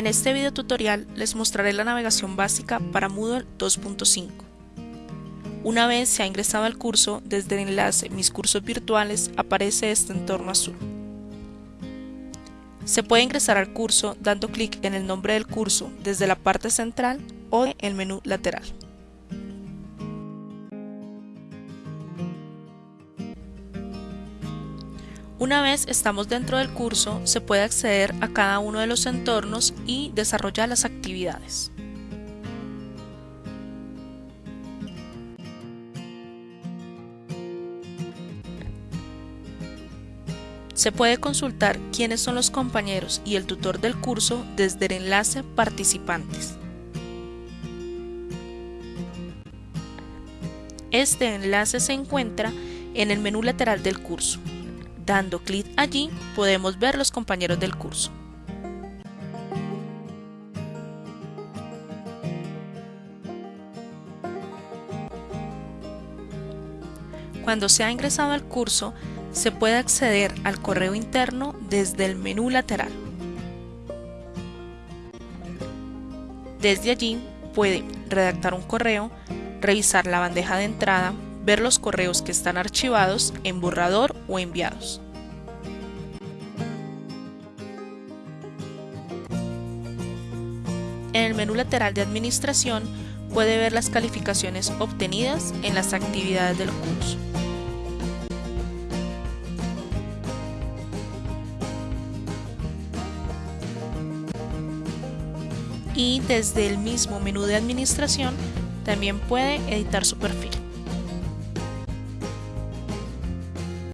En este video tutorial les mostraré la navegación básica para Moodle 2.5. Una vez se ha ingresado al curso, desde el enlace Mis cursos virtuales aparece este entorno azul. Se puede ingresar al curso dando clic en el nombre del curso desde la parte central o en el menú lateral. Una vez estamos dentro del curso, se puede acceder a cada uno de los entornos y desarrollar las actividades. Se puede consultar quiénes son los compañeros y el tutor del curso desde el enlace Participantes. Este enlace se encuentra en el menú lateral del curso. Dando clic allí podemos ver los compañeros del curso. Cuando se ha ingresado al curso, se puede acceder al correo interno desde el menú lateral. Desde allí puede redactar un correo, revisar la bandeja de entrada, ver los correos que están archivados en borrador o enviados. En el menú lateral de administración puede ver las calificaciones obtenidas en las actividades del curso. Y desde el mismo menú de administración también puede editar su perfil.